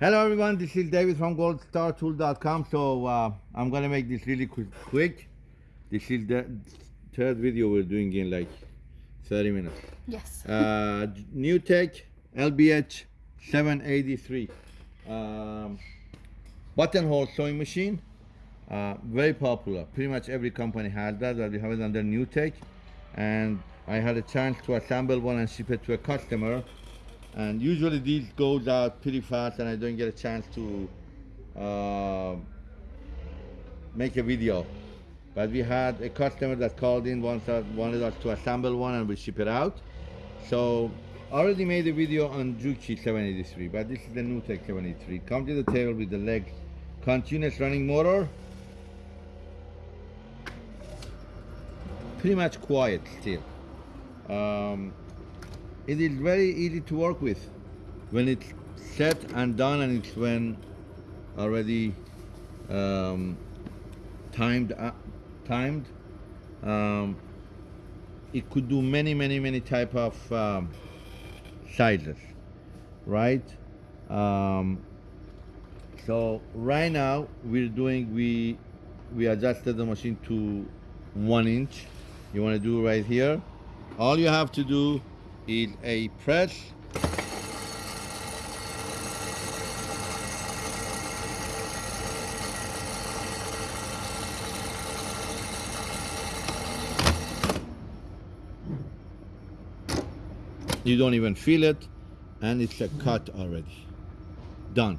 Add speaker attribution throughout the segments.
Speaker 1: Hello everyone, this is David from goldstartool.com. So uh, I'm gonna make this really quick, quick. This is the third video we're doing in like 30 minutes.
Speaker 2: Yes.
Speaker 1: Uh, NewTek LBH 783 um, buttonhole sewing machine. Uh, very popular. Pretty much every company has that, but we have it under NewTek. And I had a chance to assemble one and ship it to a customer. And usually these goes out pretty fast and I don't get a chance to uh, make a video. But we had a customer that called in, once us, wanted us to assemble one and we ship it out. So already made a video on Juki 783, but this is the NewTek 783. Come to the table with the legs, continuous running motor. Pretty much quiet still. Um, it is very easy to work with. When it's set and done and it's when already um, timed uh, timed um, it could do many many many type of um, sizes right? Um, so right now we're doing we we adjusted the machine to one inch. You want to do right here? All you have to do is a press you don't even feel it and it's a cut already. Done.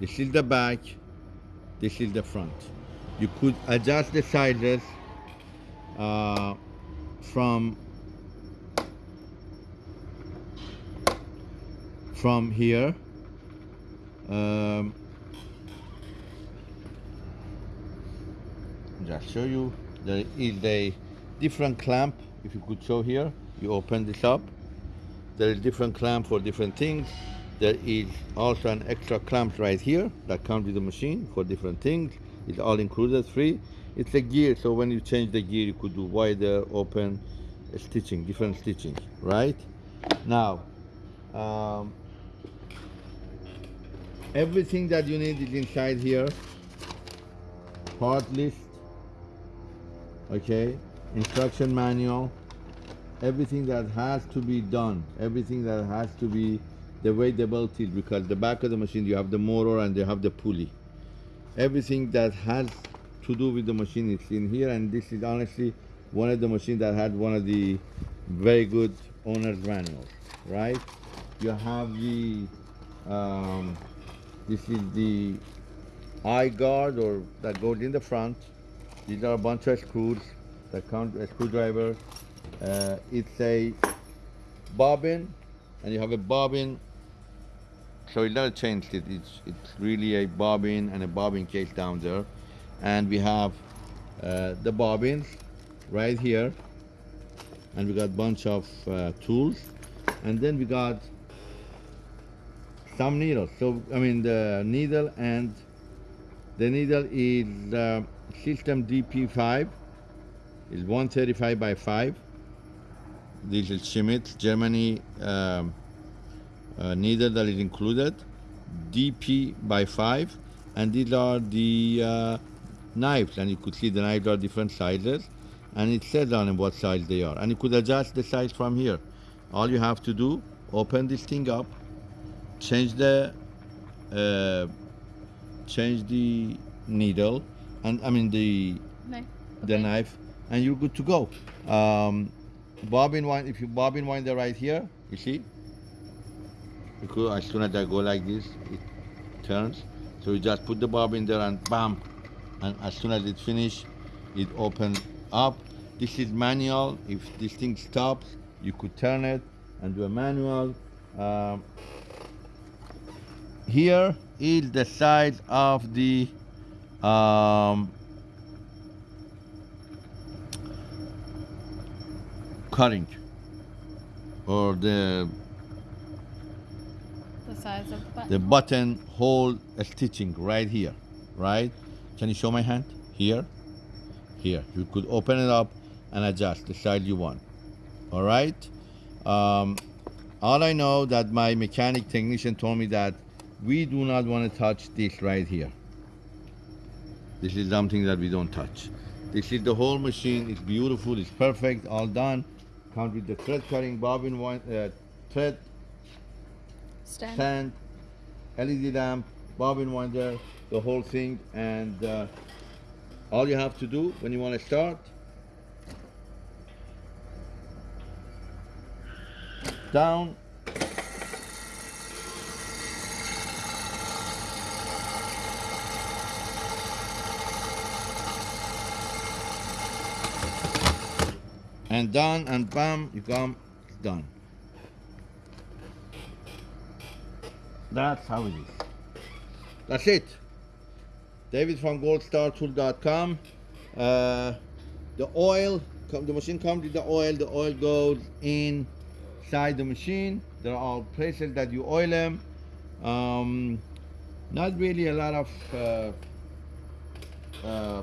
Speaker 1: This is the back this is the front. You could adjust the sizes uh, from from here. Um, just show you. There is a different clamp. If you could show here you open this up. There is different clamp for different things. There is also an extra clamp right here that comes with the machine for different things. It's all included free. It's a gear so when you change the gear you could do wider open stitching different stitching right? Now um, everything that you need is inside here. Part list. Okay. Instruction manual. Everything that has to be done. Everything that has to be the way the belt is because the back of the machine you have the motor and you have the pulley. Everything that has to do with the machine is in here and this is honestly one of the machines that had one of the very good owner's manuals right? You have the um, this is the eye guard or that goes in the front. These are a bunch of screws that count a screwdriver. Uh, it's a bobbin and you have a bobbin. So it never changed it. It's it's really a bobbin and a bobbin case down there. And we have uh, the bobbins right here. And we got a bunch of uh, tools. And then we got some needles so I mean the needle and the needle is uh, system DP5 is 135 by 5 this is Schmetz Germany um, uh, needle that is included. DP by 5 and these are the uh, knives. And you could see the knives are different sizes. And it says on what size they are. And you could adjust the size from here. All you have to do open this thing up change the uh, change the needle and I mean the
Speaker 2: Knife.
Speaker 1: the
Speaker 2: Okay.
Speaker 1: knife and you're good to go. Um, bobbin wind if you bobbin winder right here you see? Because as soon as I go like this it turns. So you just put the bobbin there and bam. And as soon as it finish it opens up. This is manual. If this thing stops you could turn it and do a manual. Um, here is the size of the um, cutting or the
Speaker 2: The size of the button.
Speaker 1: the button hole stitching right here right? Can you show my hand? Here? Here. You could open it up and adjust the size you want. All right? Um, all I know that my mechanic technician told me that we do not want to touch this right here. This is something that we don't touch. This is the whole machine. It's beautiful. It's perfect. All done. Comes with the thread cutting bobbin uh, thread
Speaker 2: Stand.
Speaker 1: stand, LED lamp, bobbin winder, the whole thing. And uh, all you have to do when you want to start, down. And done, and bam, you come, done. That's how it is. That's it. David from goldstartool.com. Uh, the oil, come- the machine comes with the oil. The oil goes inside the machine. There are places that you oil them. Um, not really a lot of. Uh, uh,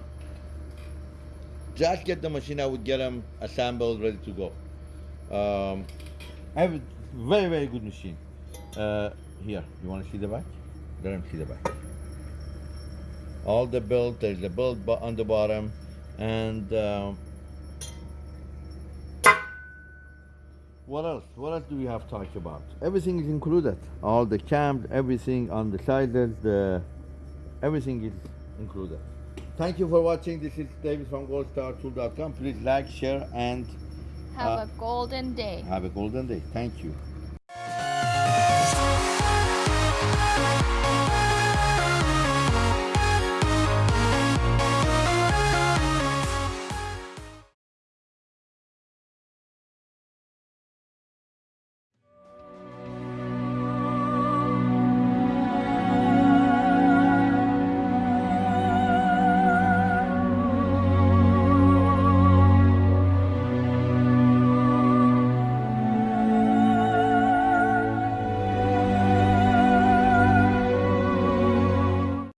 Speaker 1: just get the machine. I would get them assembled, ready to go. Um, I have a very very good machine. Uh, here, you want to see the back? Let him see the back. All the build, there's a build on the bottom, and um, what else? What else do we have to talk about? Everything is included. All the cams, everything on the sizes, the everything is included. Thank you for watching. This is David from goldstartool.com. Please like, share, and
Speaker 2: Have
Speaker 1: Uh,
Speaker 2: a golden day.
Speaker 1: have a golden day. Thank you.